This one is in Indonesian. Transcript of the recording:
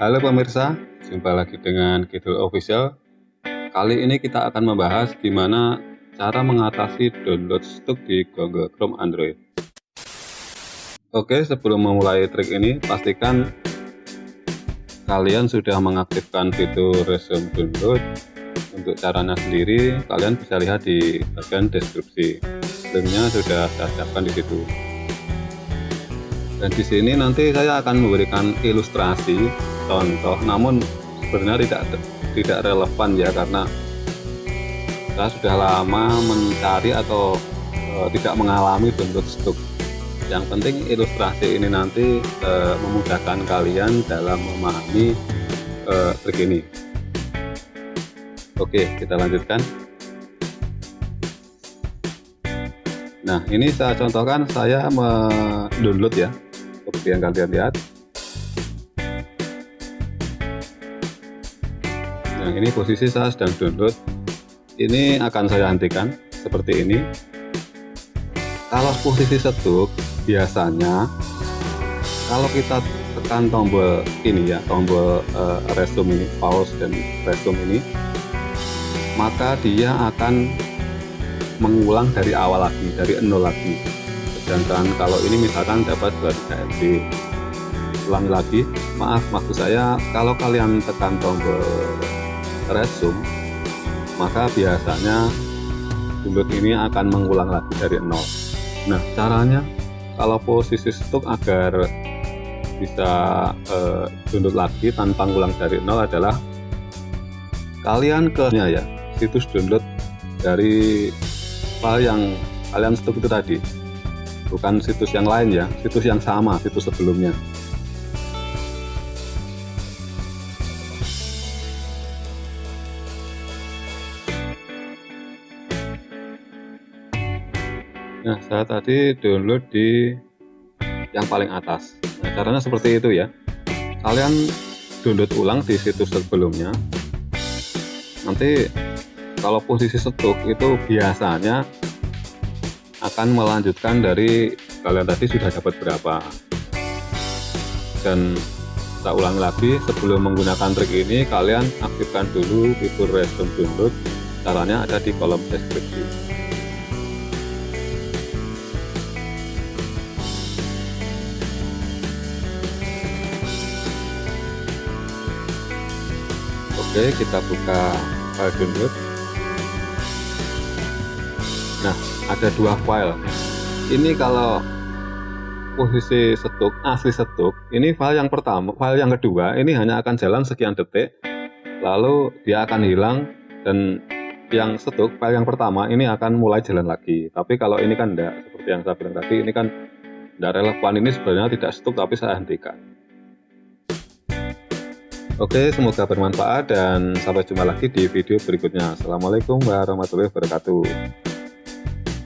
Halo pemirsa, jumpa lagi dengan Kidul Official. Kali ini kita akan membahas gimana cara mengatasi download stuk di Google Chrome Android. Oke, sebelum memulai trik ini, pastikan kalian sudah mengaktifkan fitur resume download. Untuk caranya sendiri, kalian bisa lihat di bagian deskripsi. Linknya sudah saya siapkan di situ dan di sini nanti saya akan memberikan ilustrasi contoh namun sebenarnya tidak tidak relevan ya karena saya sudah lama mencari atau e, tidak mengalami download stuk yang penting ilustrasi ini nanti e, memudahkan kalian dalam memahami e, trik ini. Oke kita lanjutkan. Nah ini saya contohkan saya mendownload ya. Seperti yang kalian lihat nah ini posisi saya sedang download. Ini akan saya hentikan seperti ini. Kalau posisi setuk biasanya kalau kita tekan tombol ini ya tombol uh, resume ini pause dan resume ini maka dia akan mengulang dari awal lagi dari nol lagi. Sedangkan kalau ini misalkan dapat 23 MB ulang lagi maaf maksud saya kalau kalian tekan tombol resume maka biasanya download ini akan mengulang lagi dari nol. Nah caranya kalau posisi stuk agar bisa eh, lagi tanpa ngulang dari nol adalah kalian ke ya situs download dari file yang kalian stuk itu tadi. Bukan situs yang lain ya situs yang sama situs sebelumnya nah saya tadi download di yang paling atas. Nah caranya seperti itu ya. Kalian download ulang di situs sebelumnya. Nanti kalau posisi setuk itu biasanya akan melanjutkan dari kalian tadi sudah dapat berapa. Dan kita ulang lagi sebelum menggunakan trik ini kalian aktifkan dulu fitur resume download. Caranya ada di kolom deskripsi oke kita buka file download. Nah ada dua file. Ini kalau posisi setuk asli setuk ini file yang pertama file yang kedua ini hanya akan jalan sekian detik lalu dia akan hilang dan yang setuk file yang pertama ini akan mulai jalan lagi. Tapi kalau ini kan enggak seperti yang saya bilang tadi ini kan tidak relevan. Ini sebenarnya tidak setuk tapi saya hentikan Oke semoga bermanfaat dan sampai jumpa lagi di video berikutnya. Assalamualaikum warahmatullahi wabarakatuh